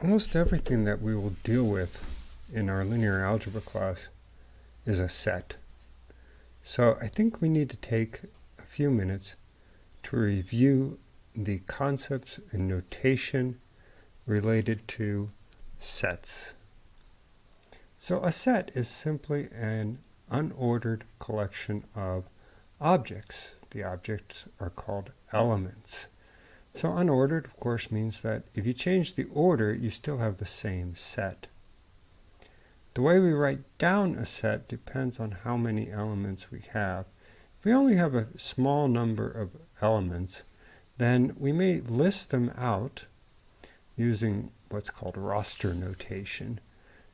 Almost everything that we will deal with in our linear algebra class is a set. So I think we need to take a few minutes to review the concepts and notation related to sets. So a set is simply an unordered collection of objects. The objects are called elements. So unordered, of course, means that if you change the order, you still have the same set. The way we write down a set depends on how many elements we have. If we only have a small number of elements, then we may list them out using what's called roster notation,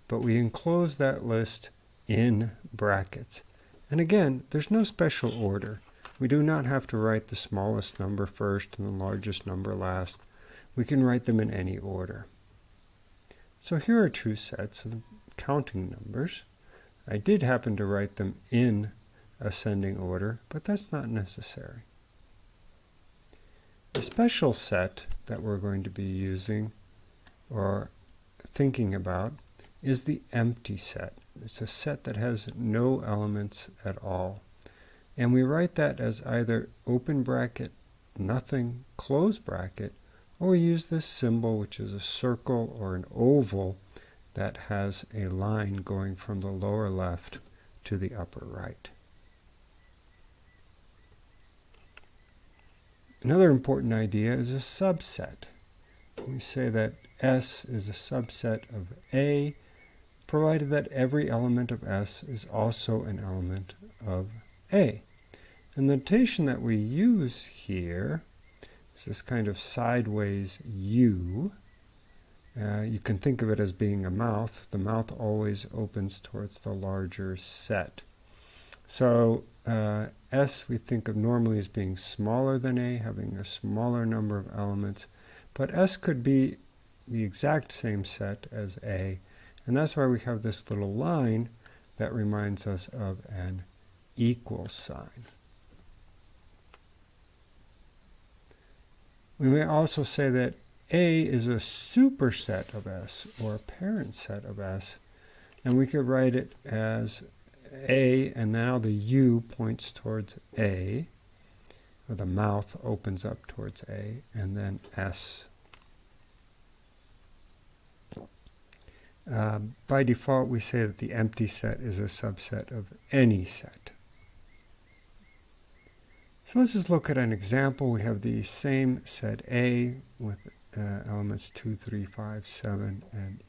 but we enclose that list in brackets. And again, there's no special order. We do not have to write the smallest number first and the largest number last. We can write them in any order. So here are two sets of counting numbers. I did happen to write them in ascending order, but that's not necessary. The special set that we're going to be using or thinking about is the empty set. It's a set that has no elements at all. And we write that as either open bracket, nothing, close bracket, or we use this symbol, which is a circle or an oval that has a line going from the lower left to the upper right. Another important idea is a subset. We say that S is a subset of A, provided that every element of S is also an element of A. And the notation that we use here is this kind of sideways U. Uh, you can think of it as being a mouth. The mouth always opens towards the larger set. So uh, S we think of normally as being smaller than A, having a smaller number of elements. But S could be the exact same set as A. And that's why we have this little line that reminds us of an equal sign. We may also say that A is a superset of S, or a parent set of S, and we could write it as A, and now the U points towards A, or the mouth opens up towards A, and then S. Uh, by default, we say that the empty set is a subset of any set. So let's just look at an example. We have the same set A with uh, elements 2, 3, 5, 7, and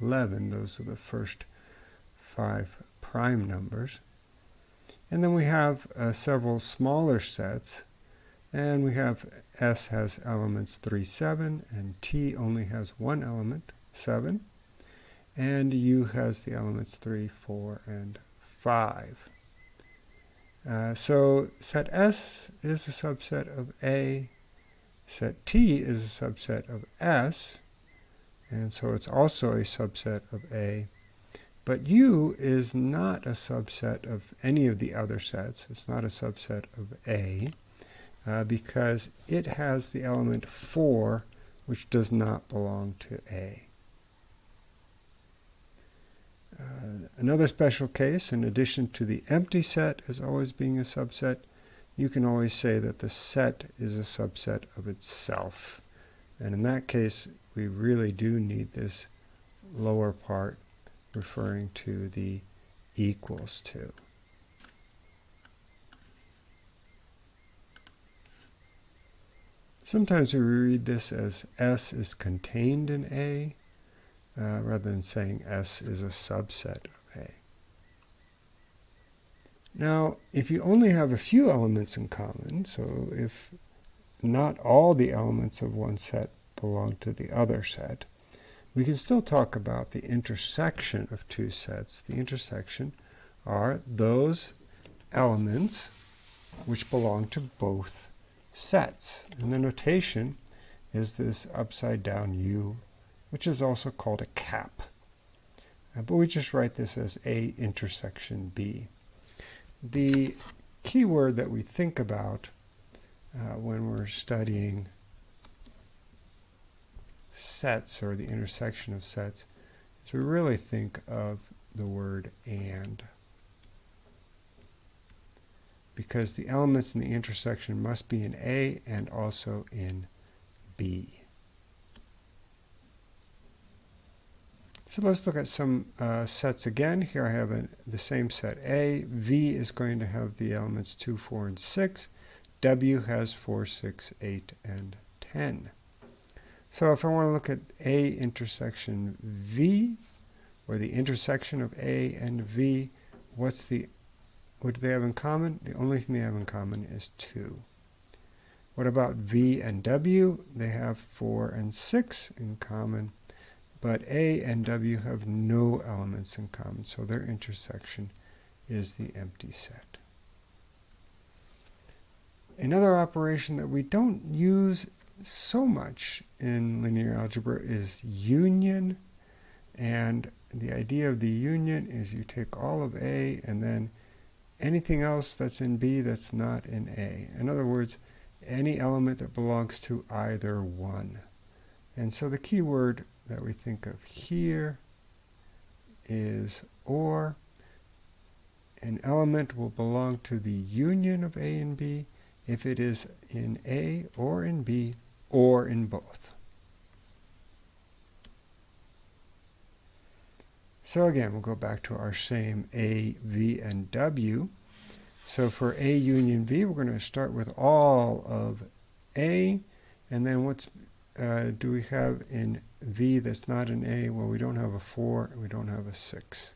11. Those are the first five prime numbers. And then we have uh, several smaller sets. And we have S has elements 3, 7, and T only has one element, 7. And U has the elements 3, 4, and 5. Uh, so set S is a subset of A, set T is a subset of S, and so it's also a subset of A. But U is not a subset of any of the other sets. It's not a subset of A uh, because it has the element 4, which does not belong to A. Uh, another special case, in addition to the empty set as always being a subset, you can always say that the set is a subset of itself. And in that case, we really do need this lower part referring to the equals to. Sometimes we read this as S is contained in A, uh, rather than saying S is a subset of A. Now, if you only have a few elements in common, so if not all the elements of one set belong to the other set, we can still talk about the intersection of two sets. The intersection are those elements which belong to both sets. And the notation is this upside down U which is also called a cap. Uh, but we just write this as A intersection B. The key word that we think about uh, when we're studying sets or the intersection of sets is we really think of the word and. Because the elements in the intersection must be in A and also in B. So let's look at some uh, sets again. Here I have a, the same set A. V is going to have the elements 2, 4, and 6. W has 4, 6, 8, and 10. So if I want to look at A intersection V, or the intersection of A and V, what's the what do they have in common? The only thing they have in common is 2. What about V and W? They have 4 and 6 in common but A and W have no elements in common, so their intersection is the empty set. Another operation that we don't use so much in linear algebra is union. And the idea of the union is you take all of A and then anything else that's in B that's not in A. In other words, any element that belongs to either one. And so the key word that we think of here is or. An element will belong to the union of A and B if it is in A or in B or in both. So again, we'll go back to our same A, V, and W. So for A union V, we're going to start with all of A, and then what's uh, do we have in V that's not an A? Well, we don't have a 4 and we don't have a 6.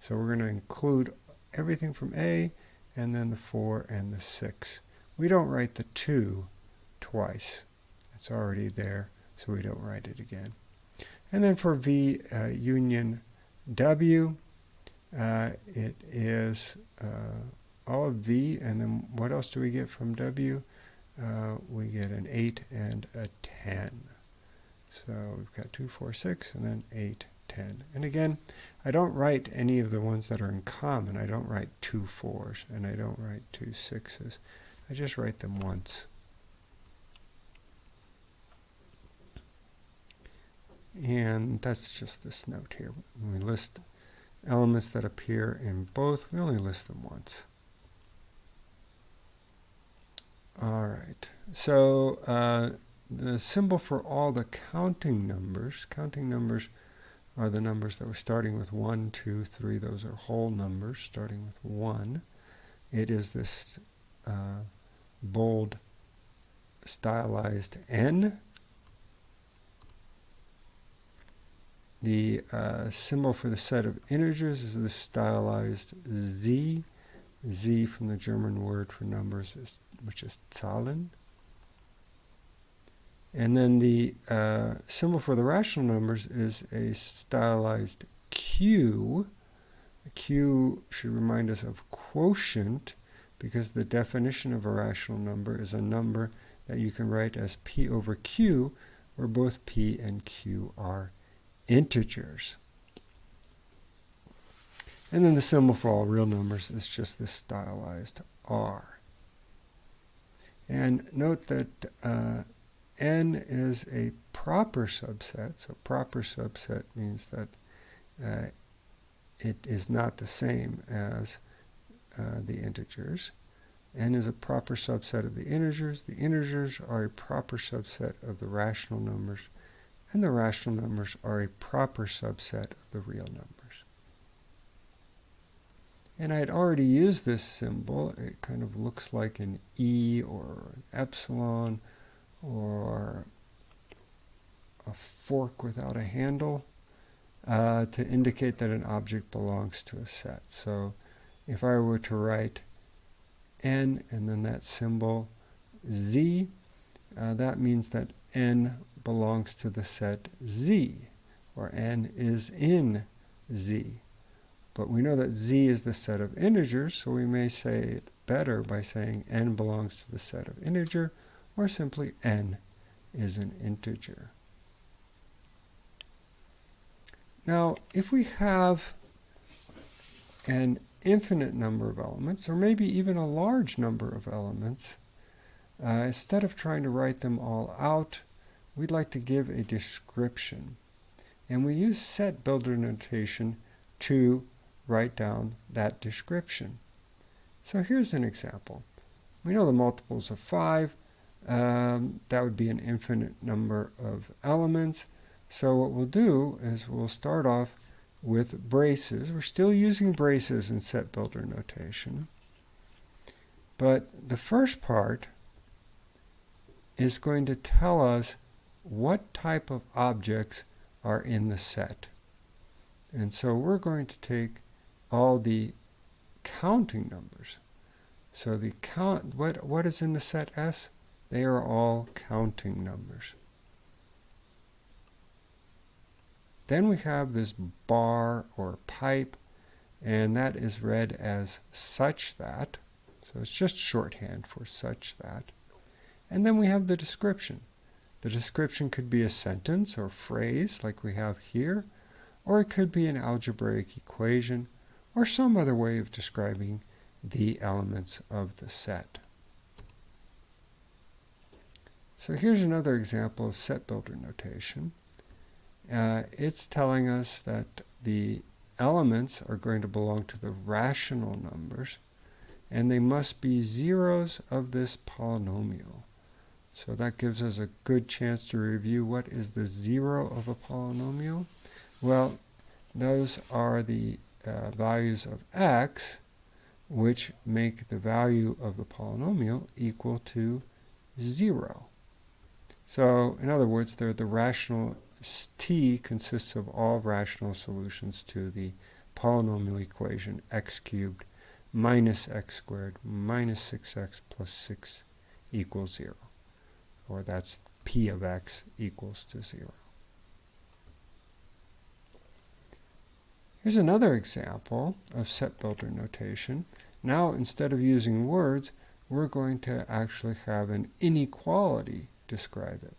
So we're going to include everything from A and then the 4 and the 6. We don't write the 2 twice. It's already there, so we don't write it again. And then for V uh, union W, uh, it is uh, all of V, and then what else do we get from W? Uh, we get an 8 and a 10. So we've got 2, 4, 6, and then 8, 10. And again, I don't write any of the ones that are in common. I don't write two 4s, and I don't write two 6s. I just write them once. And that's just this note here. When we list elements that appear in both, we only list them once. All right. So uh, the symbol for all the counting numbers, counting numbers are the numbers that we're starting with 1, 2, 3. Those are whole numbers starting with 1. It is this uh, bold stylized N. The uh, symbol for the set of integers is the stylized Z. Z from the German word for numbers, is, which is Zahlen. And then the uh, symbol for the rational numbers is a stylized Q. Q should remind us of quotient because the definition of a rational number is a number that you can write as P over Q where both P and Q are integers. And then the symbol for all real numbers is just this stylized R. And note that uh, n is a proper subset. So proper subset means that uh, it is not the same as uh, the integers. n is a proper subset of the integers. The integers are a proper subset of the rational numbers. And the rational numbers are a proper subset of the real numbers. And I had already used this symbol. It kind of looks like an E or an epsilon or a fork without a handle uh, to indicate that an object belongs to a set. So if I were to write n and then that symbol z, uh, that means that n belongs to the set z, or n is in z. But we know that z is the set of integers, so we may say it better by saying n belongs to the set of integer, or simply n is an integer. Now, if we have an infinite number of elements, or maybe even a large number of elements, uh, instead of trying to write them all out, we'd like to give a description. And we use set builder notation to write down that description. So here's an example. We know the multiples of 5. Um, that would be an infinite number of elements. So what we'll do is we'll start off with braces. We're still using braces in set builder notation. But the first part is going to tell us what type of objects are in the set. And so we're going to take all the counting numbers. So the count, what, what is in the set S? They are all counting numbers. Then we have this bar or pipe, and that is read as such that. So it's just shorthand for such that. And then we have the description. The description could be a sentence or phrase like we have here, or it could be an algebraic equation, or some other way of describing the elements of the set. So here's another example of set builder notation. Uh, it's telling us that the elements are going to belong to the rational numbers, and they must be zeros of this polynomial. So that gives us a good chance to review what is the zero of a polynomial. Well, those are the uh, values of x, which make the value of the polynomial equal to 0. So, in other words, the rational t consists of all rational solutions to the polynomial equation x cubed minus x squared minus 6x plus 6 equals 0 or that's p of x equals to 0. Here's another example of set builder notation. Now instead of using words, we're going to actually have an inequality describe it.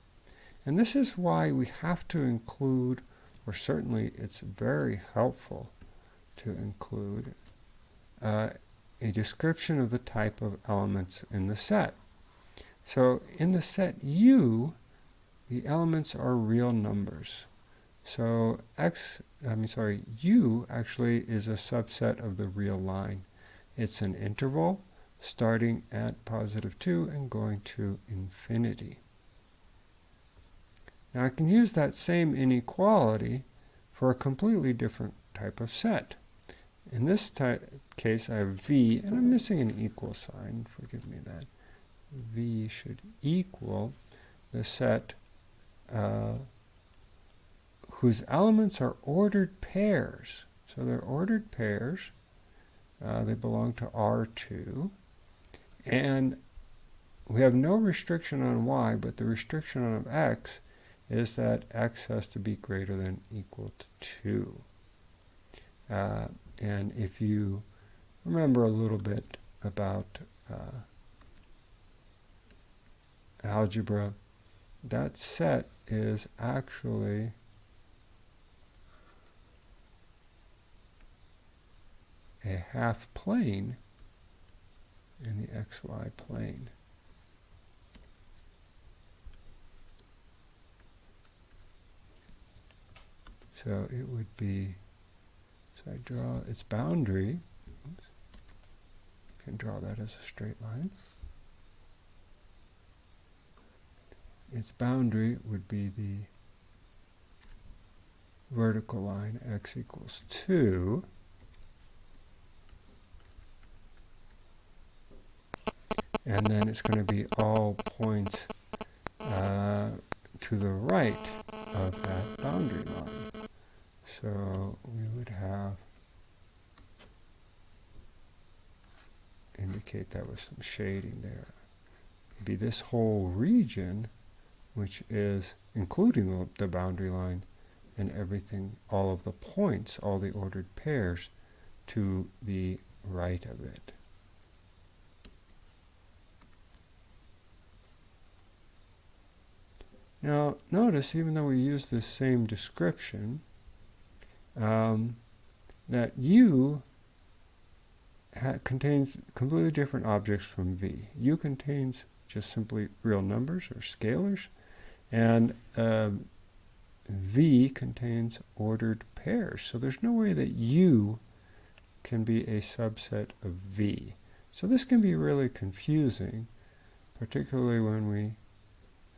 And this is why we have to include, or certainly it's very helpful to include, uh, a description of the type of elements in the set. So in the set U, the elements are real numbers. So x, I'm sorry, U actually is a subset of the real line. It's an interval starting at positive 2 and going to infinity. Now I can use that same inequality for a completely different type of set. In this case I have V, and I'm missing an equal sign, forgive me that. V should equal the set uh, whose elements are ordered pairs. So they're ordered pairs. Uh, they belong to R2. And we have no restriction on y, but the restriction on x is that x has to be greater than equal to 2. Uh, and if you remember a little bit about uh, algebra, that set is actually a half plane in the xy plane. So it would be, so I draw its boundary, oops, can draw that as a straight line. its boundary would be the vertical line x equals 2. And then it's going to be all points uh, to the right of that boundary line. So we would have indicate that with some shading there. Maybe this whole region which is including the boundary line and everything, all of the points, all the ordered pairs to the right of it. Now, notice, even though we use the same description, um, that U contains completely different objects from V. U contains just simply real numbers or scalars, And um, V contains ordered pairs. So there's no way that U can be a subset of V. So this can be really confusing, particularly when we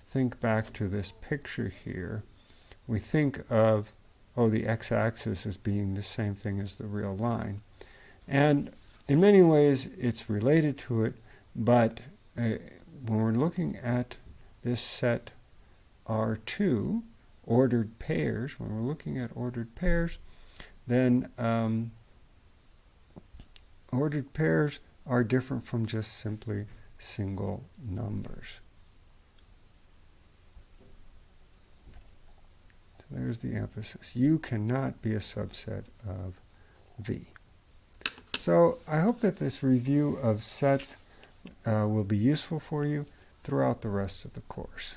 think back to this picture here. We think of, oh, the x-axis as being the same thing as the real line. And in many ways, it's related to it, but uh, when we're looking at this set R2, ordered pairs, when we're looking at ordered pairs, then um, ordered pairs are different from just simply single numbers. There's the emphasis. U cannot be a subset of V. So I hope that this review of sets uh, will be useful for you throughout the rest of the course.